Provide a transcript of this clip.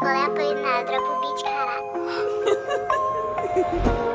Qual é a Polinar? Dropa o beat, caralho.